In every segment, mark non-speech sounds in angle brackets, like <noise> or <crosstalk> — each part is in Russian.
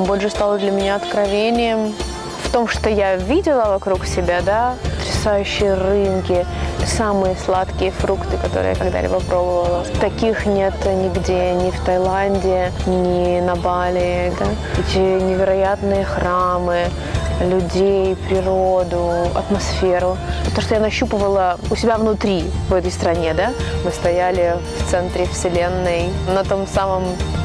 Камбоджа стала для меня откровением в том, что я видела вокруг себя, да, потрясающие рынки, самые сладкие фрукты, которые я когда-либо пробовала. Таких нет нигде, ни в Таиланде, ни на Бали. Да? Эти невероятные храмы, людей, природу, атмосферу. То, что я нащупывала у себя внутри в этой стране, да. Мы стояли в центре вселенной, на том самом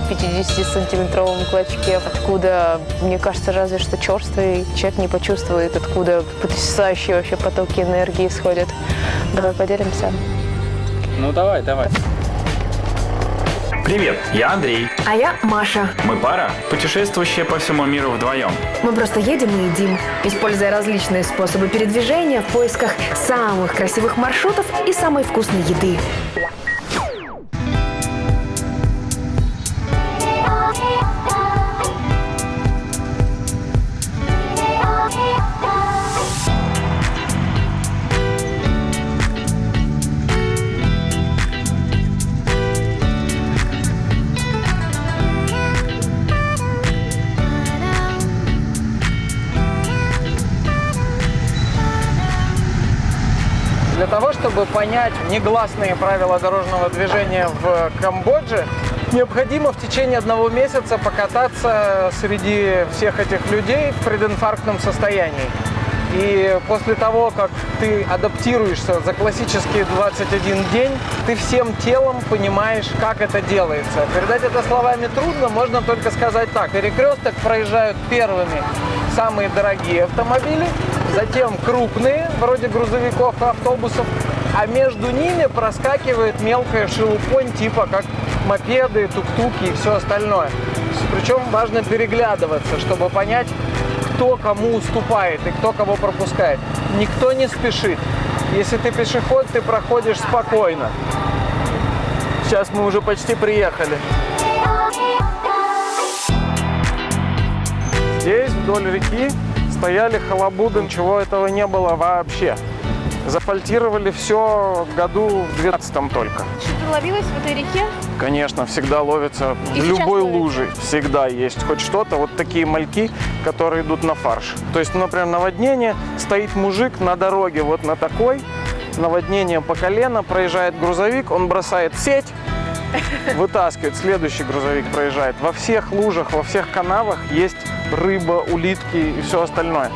50-сантиметровом клочке, откуда, мне кажется, разве что черствый человек не почувствует, откуда потрясающие вообще потоки энергии исходят. Давай поделимся. Ну давай, давай. Привет, я Андрей. А я Маша. Мы пара, путешествующая по всему миру вдвоем. Мы просто едем и едим, используя различные способы передвижения в поисках самых красивых маршрутов и самой вкусной еды. Чтобы понять негласные правила дорожного движения в Камбодже, необходимо в течение одного месяца покататься среди всех этих людей в прединфарктном состоянии. И после того, как ты адаптируешься за классические 21 день, ты всем телом понимаешь, как это делается. Передать это словами трудно, можно только сказать так. Перекресток проезжают первыми самые дорогие автомобили, затем крупные, вроде грузовиков и автобусов, а между ними проскакивает мелкая шелупонь, типа как мопеды, тук-туки и все остальное. Причем важно переглядываться, чтобы понять, кто кому уступает и кто кого пропускает. Никто не спешит. Если ты пешеход, ты проходишь спокойно. Сейчас мы уже почти приехали. Здесь, вдоль реки, стояли халабуды, ничего этого не было вообще. Зафальтировали все году в 12 только. Что-то ловилось в этой реке? Конечно, всегда ловится И в любой ловится? луже. Всегда есть хоть что-то. Вот такие мальки, которые идут на фарш. То есть, например, наводнение, стоит мужик на дороге вот на такой, наводнение по колено, проезжает грузовик, он бросает сеть, <laughs> вытаскивает, следующий грузовик проезжает. Во всех лужах, во всех канавах есть рыба, улитки и все остальное.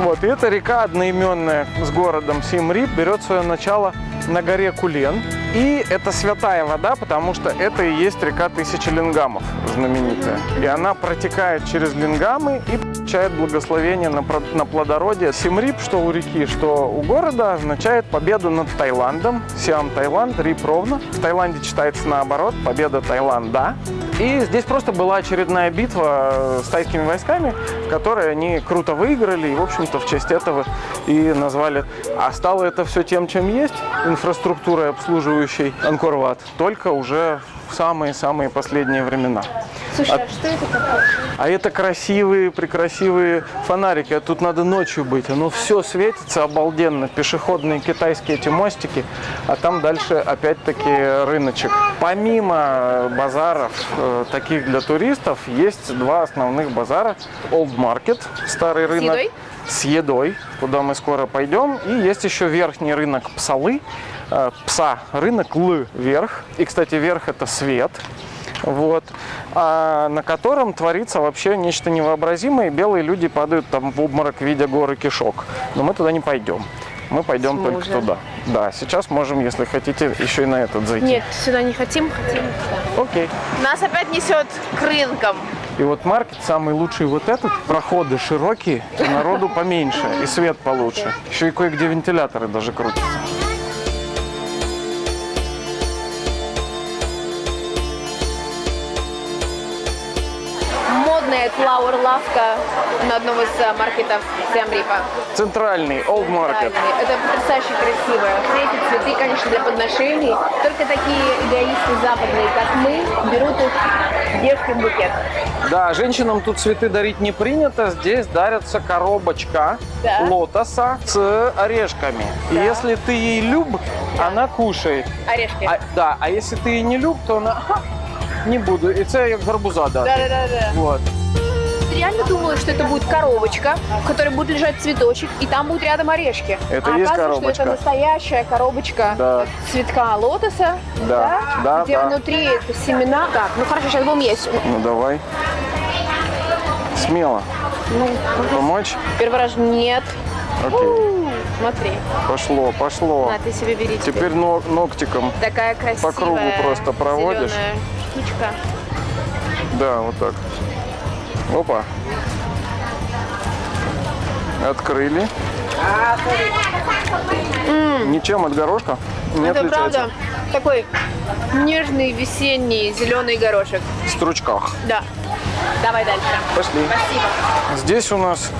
Вот, и эта река одноименная с городом Симрип берет свое начало на горе Кулен. И это святая вода, потому что это и есть река Тысячи Лингамов, знаменитая. И она протекает через Лингамы и получает благословение на, на плодородие. Симрип, что у реки, что у города, означает победу над Таиландом. Сиам Таиланд, Рип ровно. В Таиланде читается наоборот, победа Таиланда. И здесь просто была очередная битва э, с тайскими войсками, в которой они круто выиграли, и, в общем-то, в честь этого и назвали. А стало это все тем, чем есть, инфраструктурой, обслуживающей Анкорват, только уже в самые-самые последние времена. Слушай, а что это такое? А это красивые, прекрасивые фонарики. А тут надо ночью быть. Оно все светится обалденно. Пешеходные китайские эти мостики. А там дальше опять-таки рыночек. Помимо базаров, э, таких для туристов, есть два основных базара. Old Market, старый рынок. едой? С едой, куда мы скоро пойдем. И есть еще верхний рынок Псалы. Э, Пса рынок Л вверх. И, кстати, верх это свет вот, а на котором творится вообще нечто невообразимое. Белые люди падают там в обморок, видя горы кишок. Но мы туда не пойдем. Мы пойдем С только туда. Да, сейчас можем, если хотите, еще и на этот зайти. Нет, сюда не хотим, хотим сюда. Окей. Нас опять несет к рынкам. И вот маркет самый лучший вот этот. Проходы широкие, и народу поменьше, и свет получше. Еще и кое-где вентиляторы даже крутятся. Модная флауэр-лавка на одном из э, маркетов Сиамрипа. Центральный, Old Market. Это потрясающе красиво. Все эти цветы, конечно, для подношений. Только такие эгоисты западные, как мы, берут их девушке в букет. Да, женщинам тут цветы дарить не принято. Здесь дарится коробочка Да. лотоса с орешками. И если ты ей люб, она кушает. Орешки. А, да, а если ты ей не люб, то она «Ха, не буду. І це як гарбуза, да. Да-да-да. Вот. Реально думала, что это будет коробочка, в которой будет лежать цветочек, и там будут рядом орешки. Это а есть оказывается, коробочка. что это настоящая коробочка Да. цветка лотоса, Да, да, где да. внутри это семена. Так, ну хорошо, сейчас будем есть. Ну давай. Смело. Ну, Помочь? первый раз нет. Окей. У, Смотри, Пошло, пошло. на, ты себе бери. теперь. Теперь но- ногтиком. Такая красивая кругу просто проводишь. штучка. Да, вот так. Опа. Открыли. Ничем от горошка не это отличается. правда такой нежный весенний зеленый горошек. В стручках. Да. Давай дальше. Пошли. Спасибо. Здесь у нас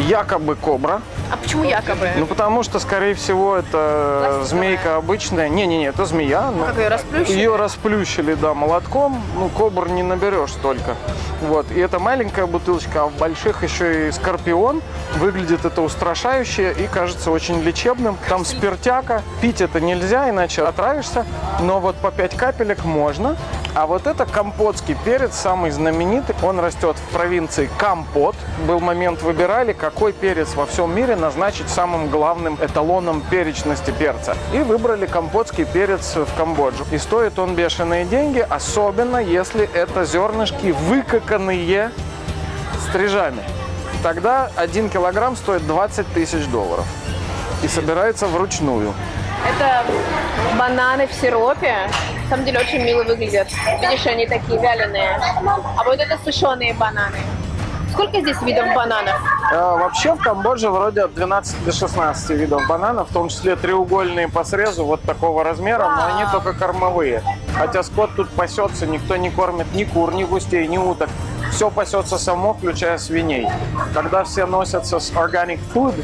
якобы кобра. А почему якобы? Ну, потому что, скорее всего, это Пластиковая. змейка обычная. Не-не-не, это змея. но как ее расплющили? Ее расплющили, да, молотком. Ну, кобр не наберешь столько. Вот. И это маленькая бутылочка, а в больших еще и скорпион. Выглядит это устрашающе и кажется очень лечебным. Там спиртяка. Пить это нельзя, иначе отравишься. Но вот по 5 капелек можно. А вот это компотский перец, самый знаменитый. Он растет в провинции Компот. Был момент, выбирали, какой перец во всем мире назначить самым главным эталоном перечности перца. И выбрали компотский перец в Камбоджу. И стоит он бешеные деньги, особенно если это зернышки выкаканные стрижами. Тогда один килограмм стоит 20 тысяч долларов. И собирается вручную. Это бананы в сиропе. На самом деле очень мило выглядят. Видишь, они такие вяленые. А вот это сушеные бананы. Сколько здесь видов бананов? Э, Вообще в Камбодже вроде от 12 до 16 видов бананов, в том числе треугольные по срезу вот такого размера, но они только кормовые. Хотя скот тут пасется, никто не кормит ни кур, ни густей, ни уток. Все пасется само, включая свиней. Когда все носятся с organic food,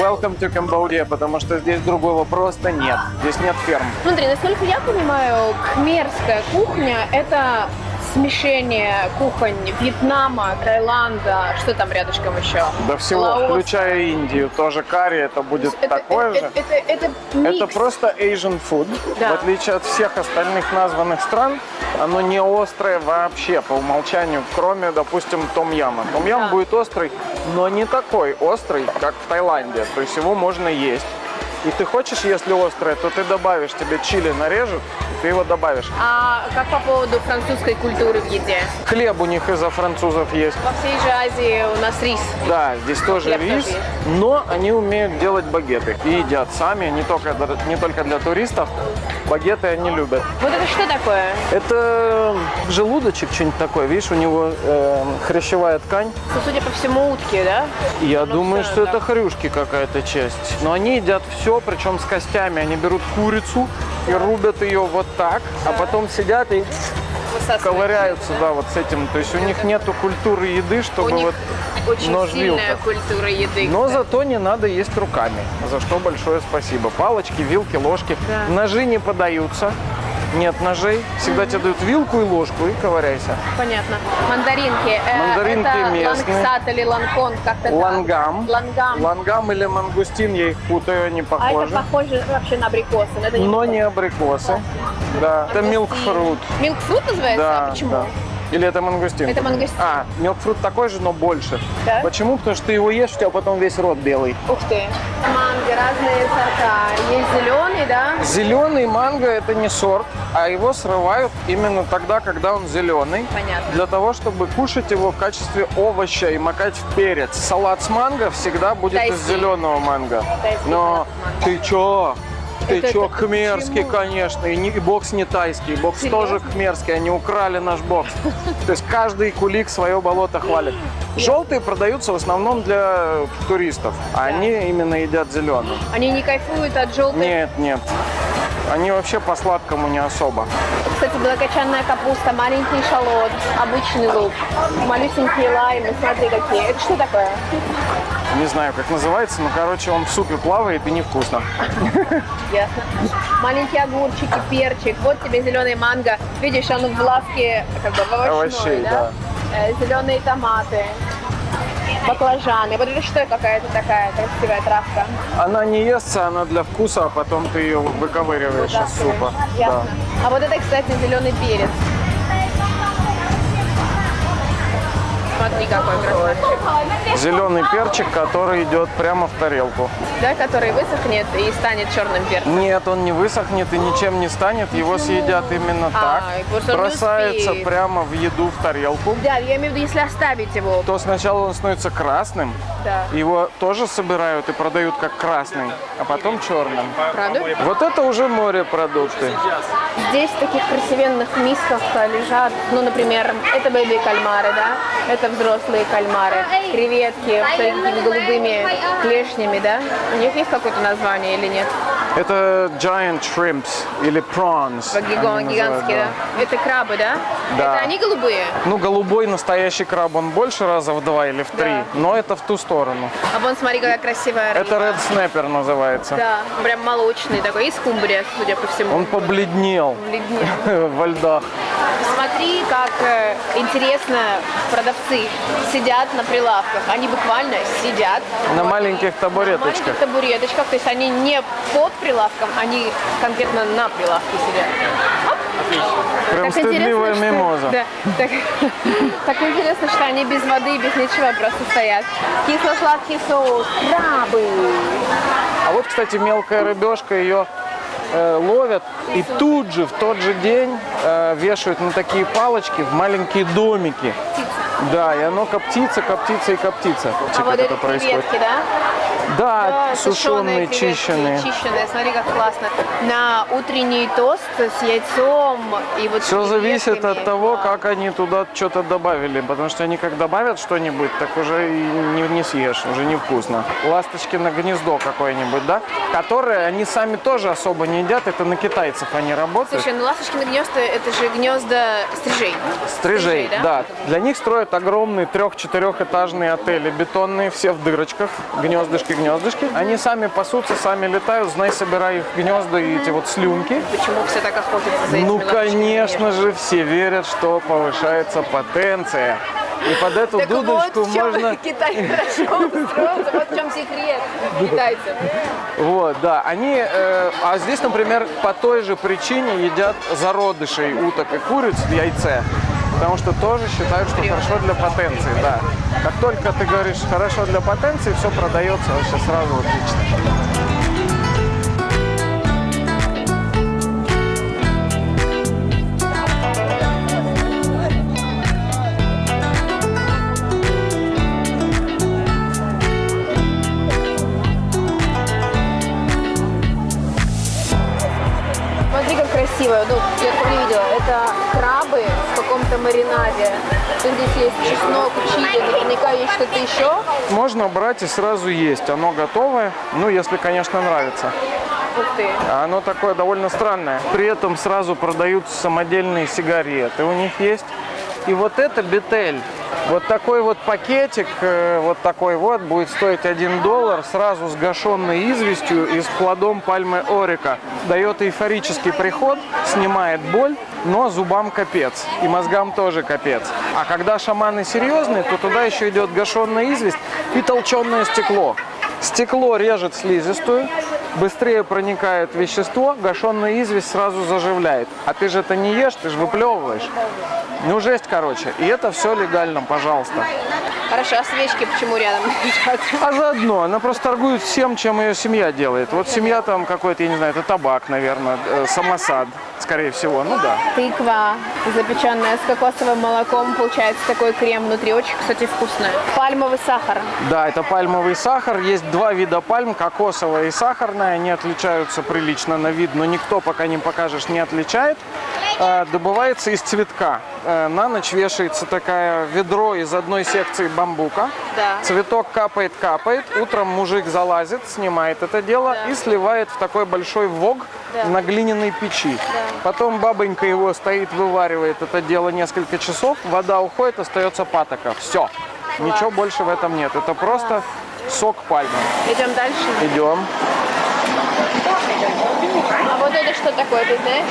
welcome to Cambodia, потому что здесь другого просто нет. Здесь нет ферм. Смотри, насколько я понимаю, кхмерская кухня – это смешение кухонь Вьетнама, Таиланда, что там рядышком еще? До всего, Лаос. включая Индию, тоже карри, это будет Это, такое это, же. это, это, это Это просто Asian food. Да. В отличие от всех остальных названных стран, оно не острое вообще по умолчанию, кроме, допустим, том-яма. Том-ям Да. будет острый, но не такой острый, как в Таиланде. То есть его можно есть. И ты хочешь, если острое, то ты добавишь, тебе чили нарежут, и ты его добавишь. А как по поводу французской культуры в еде? Хлеб у них из-за французов есть. Во всей же Азии у нас рис. Да, здесь тоже Хлеб рис, тоже но они умеют делать багеты и едят сами, не только, не только для туристов. Багеты они любят. Вот это что такое? Это желудочек что-нибудь такое, видишь, у него э, хрящевая ткань. Ну, судя по всему, утки, да? Я Ну, думаю, что да. это хрюшки какая-то часть. Но они едят все, причем с костями. Они берут курицу и рубят ее вот так, а потом сидят и ковыряются, да, вот с этим. То есть у них нету культуры еды, чтобы вот очень нож сильная вилка. культура еды. Но кстати. зато не надо есть руками, за что большое спасибо. Палочки, вилки, ложки. Да. Ножи не подаются. Нет ножей. Всегда тебе дают вилку и ложку и ковыряйся. Понятно. Мандаринки. Э, Мандаринки это местные. лангсат или ланкон, как-то так. Лангам. Лангам. Лангам или мангустин, я их путаю, они А это похожи. похоже вообще на абрикосы. но это не Но не абрикосы. Да, это милкфрут. Милкфрут называется? Да, а почему? да. Или это мангустин? Это мангустин. А, милкфрут такой же, но больше. Да? Почему? Потому что ты его ешь, у тебя потом весь рот белый. Ух ты. Манго, разные сорта. Есть зеленый, да? Зеленый манго это не сорт, а его срывают именно тогда, когда он зеленый. Понятно. Для того, чтобы кушать его в качестве овоща и макать в перец. Салат с манго всегда будет из Тайский. зеленого манго. Тайский Но с ты чё? Ты Это- чё, это хмерский, почему? конечно. И, не- и бокс не тайский, бокс Серьезно? тоже хмерский. Они украли наш бокс. <laughs> То есть каждый кулик свое болото хвалит. Желтые продаются в основном для туристов, а они именно едят зеленый. Они не кайфуют от желтой. Нет, нет. Они вообще по сладкому не особо. Кстати, белокочанная капуста, маленький шалот, обычный лук, малюсенькие лаймы, смотри какие. Это что такое? Не знаю, как называется, но, короче, он в супе плавает и невкусно. Ясно. Маленькие огурчики, перчик. Вот тебе зеленый манго. Видишь, он в лавке как бы в овощной, Овощей, да? Э, Зеленые томаты, баклажаны. Вот это что какая-то такая красивая травка? Она не естся, она для вкуса, а потом ты ее выковыриваешь из супа. Ясно. А вот это, кстати, зеленый перец. Никакой красавчик. Зеленый перчик, который идет прямо в тарелку. Да, который высохнет и станет черным перцем. Нет, он не высохнет и ничем не станет. Его съедят именно А, так. Бросается прямо в еду в тарелку. Да, я имею в виду, если оставить его. То сначала он становится красным. Да. Его тоже собирают и продают как красный, а потом черным. Правда? Вот это уже морепродукты. Здесь в таких красивенных мисках лежат, ну, например, это бэби-кальмары, да? Это взрослые кальмары. Креветки с такими голубыми клешнями, да? У них есть какое-то название или нет? Это giant shrimps или prawns. Они Гигантские, да? Это крабы, да? Да. Это они голубые? Ну, голубой настоящий краб, он больше раза в два или в три, Да. но это в ту сторону. А вон, смотри, какая красивая рыба. Это red snapper называется. Да, он прям молочный такой, и скумбрия, судя по всему. Он побледнел Бледнее. <laughs> во льдах. Смотри, как э, интересно продавцы сидят на прилавках. Они буквально сидят На маленьких на табуреточках. маленьких табуреточках. То есть они не под прилавком, они конкретно на прилавке сидят. Прям Так стыдливая что- мимоза. Да, так, <laughs> так интересно, что они без воды без ничего просто стоят. Кисло-сладкий соус, крабы. А вот, кстати, мелкая рыбешка, ее э, ловят и тут же, в тот же день э, вешают на такие палочки в маленькие домики. Да, и оно коптится, коптится и коптится. А вот это креветки, да? Да, Да, сушеные, креветки, чищенные. чищенные. Смотри, как классно. На утренний тост с яйцом и вот Все зависит от того, Да. как они туда что-то добавили. Потому что они как добавят что-нибудь, так уже и не, не съешь, уже невкусно. Ласточкино гнездо какое-нибудь, да? Которое они сами тоже особо не едят. Это на китайцев они работают. Слушай, ну ласточкины гнезда это же гнезда стрижей. Стрижей, да? да. Для них строят огромные трех-четырехэтажные отели, бетонные, все в дырочках, гнездышки, гнездышки. Они сами пасутся, сами летают, знай, собирай их гнезда и эти вот слюнки. Почему все так охотятся за этими Ну, конечно же, все верят, что повышается потенция. И под эту Так дудочку вот можно... <laughs> Китай хорошо устроился, вот в чем секрет китайцев. Вот, да. Они, э, а здесь, например, по той же причине едят зародышей уток и куриц в яйце. Потому что тоже считают, что хорошо для потенции, да. Как только ты говоришь хорошо для потенции, все продается вообще сразу отлично. Смотри, как красиво. Ну, я тоже не видела. Это каком-то маринаде. Тут здесь есть чеснок, чили, наверняка есть что-то еще. Можно брать и сразу есть. Оно готовое, ну, если, конечно, нравится. Ух ты. А Оно такое довольно странное. При этом сразу продаются самодельные сигареты. У них есть. И вот это бетель. Вот такой вот пакетик, э, вот такой вот, будет стоить 1 доллар, сразу с гашенной известью и с плодом пальмы орика. Дает эйфорический приход, снимает боль, но зубам капец. И мозгам тоже капец. А когда шаманы серьезные, то туда еще идет гашенная известь и толченое стекло. Стекло режет слизистую, быстрее проникает вещество, гашенная известь сразу заживляет. А ты же это не ешь, ты же выплевываешь. Ну, жесть, короче. И это все легально, пожалуйста. Хорошо, а свечки почему рядом лежат? <laughs> А заодно она просто торгует всем, чем ее семья делает. Вот семья там какой-то, я не знаю, это табак, наверное, э, самосад, скорее всего. Ну да. Тыква, запеченная с кокосовым молоком, получается такой крем внутри, очень, кстати, вкусная. Пальмовый сахар. Да, это пальмовый сахар. Есть два вида пальм, кокосовая и сахарная. Они отличаются прилично на вид, но никто, пока не покажешь, не отличает. Э, Добывается из цветка. Э, На ночь вешается такое ведро из одной секции бамбука. Да. Цветок капает, капает. Утром мужик залазит, снимает это дело и сливает в такой большой вог Да. на глиняной печи. Потом бабонька его стоит, вываривает это дело несколько часов. Вода уходит, остается патока. Все. Ничего больше в этом нет. Это просто сок пальмы. Идем дальше. Идем. Это что такое, ты знаешь?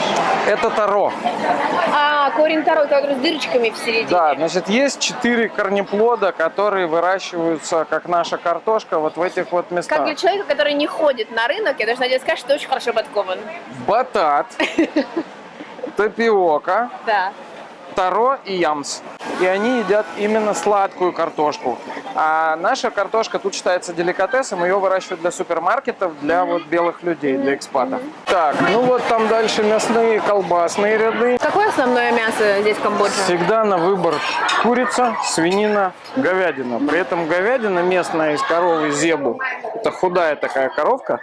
Это таро. А, корень второй, который с дырочками в середине. Да, значит, есть четыре корнеплода, которые выращиваются, как наша картошка, вот в этих вот Как местах. для человека, который не ходит на рынок, я должна тебе сказать, что ты очень хорошо подкован. Батат, <laughs> тапиока, Да. Таро и ямс. И они едят именно сладкую картошку. А наша картошка тут считается деликатесом, ее выращивают для супермаркетов, для вот белых людей, для экспатов. Так, ну вот там дальше мясные колбасные ряды. Какое основное мясо здесь в Камбодже? Всегда на выбор курица, свинина, говядина. При этом говядина местная из коровы зебу. Это худая такая коровка.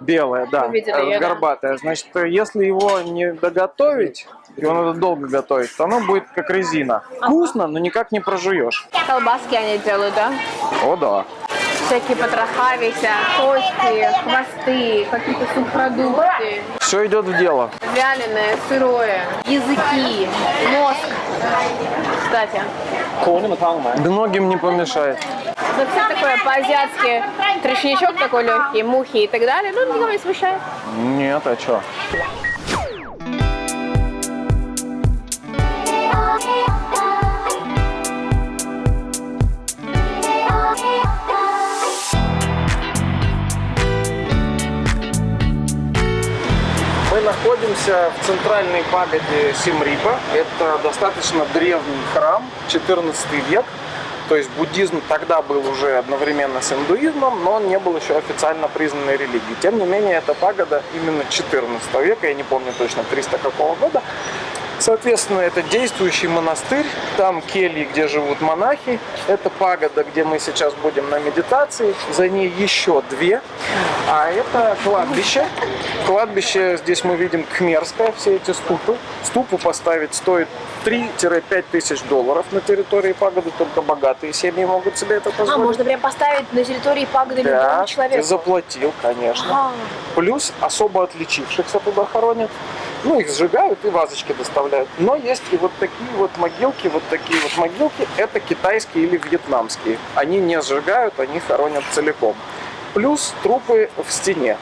Белое? Белая, да, видели э, её, да? горбатая. Значит, если его не доготовить, его надо долго готовить, то оно будет как резина. Вкусно, но никак не прожуешь. Колбаски они делают, да? О, да. Всякие потрохавися, кости, хвосты, какие-то субпродукты. Все идет в дело. Вяленое, сырое, языки, мозг. Кстати, Многим не помешает. Ну все такое по-азиатски. Трешничок такой легкий, мухи и так далее. Ну, никого не смущает. Нет, а что? Мы находимся в центральной пагоде Симрипа. Это достаточно древний храм, 14 век. То есть буддизм тогда был уже одновременно с индуизмом, но он не был еще официально признанной религией. Тем не менее, эта пагода именно 14 века, я не помню точно 300 какого года. Соответственно, это действующий монастырь, там кельи, где живут монахи. Это пагода, где мы сейчас будем на медитации. За ней еще две. А это кладбище. Кладбище здесь мы видим кхмерское, все эти ступы. Ступу поставить стоит 3-5 тысяч долларов на территории пагоды. Только богатые семьи могут себе это А, позволить. можно прям поставить на территории пагоды Да, любому ты человеку? заплатил, конечно. Ага. Плюс особо отличившихся туда хоронят. Ну, их сжигают и вазочки доставляют. Но есть и вот такие вот могилки, вот такие вот могилки. Это китайские или вьетнамские. Они не сжигают, они хоронят целиком. Плюс трупы в стене.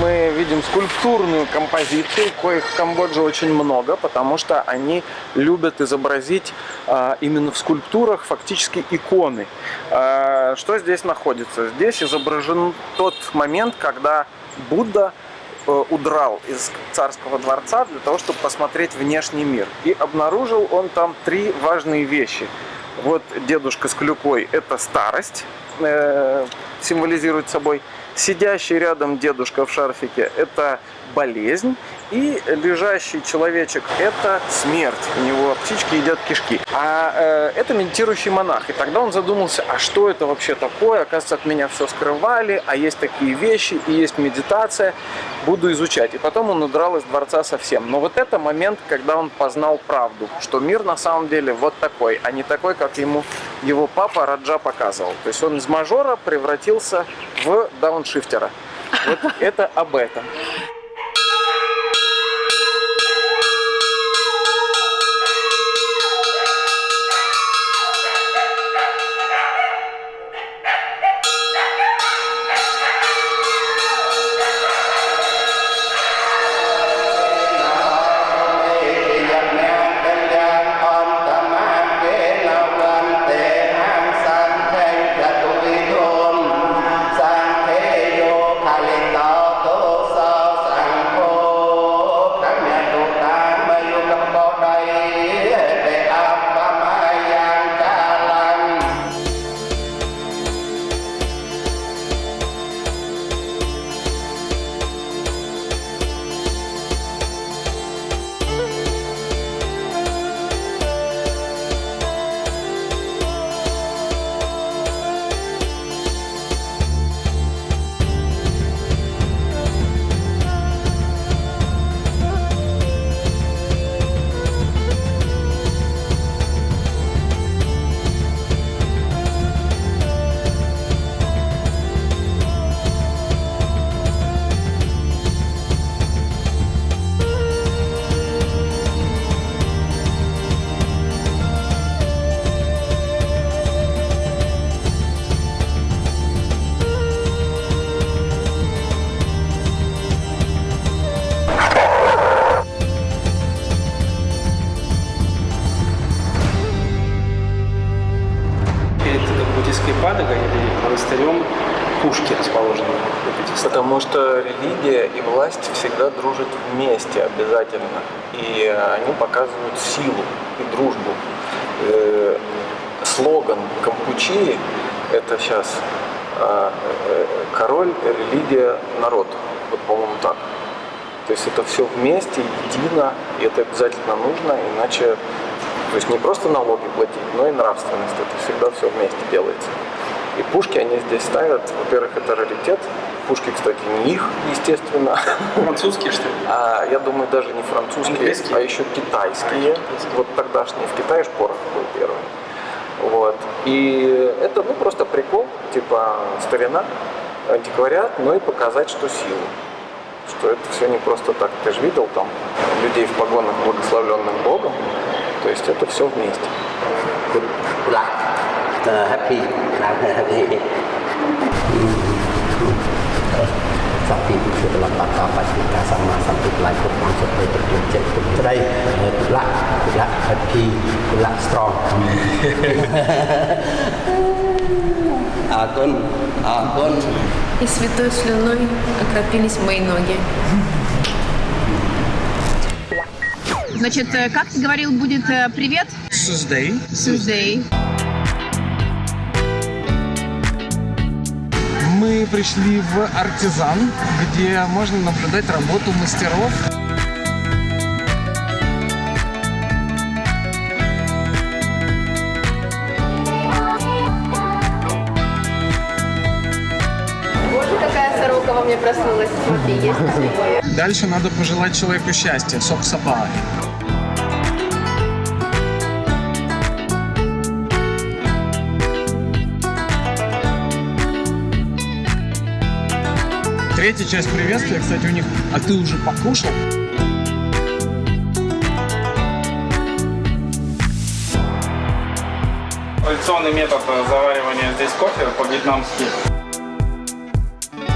Мы видим скульптурную композицию, коих в Камбодже очень много, потому что они любят изобразить а, именно в скульптурах фактически иконы. А, что здесь находится? Здесь изображен тот момент, когда Будда э, удрал из царского дворца для того, чтобы посмотреть внешний мир. И обнаружил он там три важные вещи. Вот дедушка с клюкой – это старость, э, символизирует собой. Сидящий рядом дедушка в шарфике – это болезнь. И лежащий человечек – это смерть. У него птички едят кишки. А э, это медитирующий монах. И тогда он задумался, а что это вообще такое? Оказывается, от меня все скрывали, а есть такие вещи, и есть медитация. Буду изучать. И потом он удрал из дворца совсем. Но вот это момент, когда он познал правду, что мир на самом деле вот такой, а не такой, как ему его папа Раджа показывал. То есть он из мажора превратился в дауншифтера. Вот это об этом. Потому что религия и власть всегда дружат вместе обязательно. И они показывают силу и дружбу. Э, Слоган Кампучии – это сейчас король, религия, народ. Вот, по-моему, так. То есть это все вместе, едино, и это обязательно нужно, иначе, то есть не просто налоги платить, но и нравственность. Это всегда все вместе делается. И пушки они здесь ставят, во-первых, это раритет. Пушки, кстати, не их, естественно. Французские, что ли? А, я думаю, даже не французские, Английские? а еще китайские. Вот тогдашние в Китае шпорох был первый. Вот. И это ну, просто прикол, типа старина, антиквариат, но и показать, что сила. Что это все не просто так. Ты же видел там людей в погонах, благословленных Богом. То есть это все вместе. คุ uh, happy I'm happy Sakti itu dalam tata pasita sama sampai pelakon masuk ke terjun today good luck good luck happy good luck strong អរគុណអរគុណ И святой слюной окропились мои ноги. Значит, как ты говорил, будет привет? Суздей. Суздей. Мы пришли в артизан, где можно наблюдать работу мастеров. Проснулась. Смотри, есть Дальше надо пожелать человеку счастья. Сок сапа. Третья часть приветствия, кстати, у них «А ты уже покушал?» Традиционный метод заваривания здесь кофе по-вьетнамски.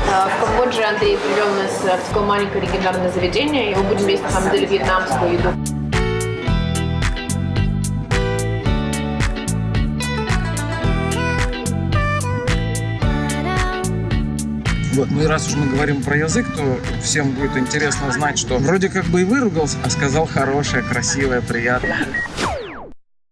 А, В Камбодже Андрей привел нас в такое маленькое легендарное заведение, и мы будем есть, на самом деле, вьетнамскую еду. Вот, ну и раз уж мы говорим про язык, то всем будет интересно знать, что вроде как бы и выругался, а сказал хорошее, красивое, приятное.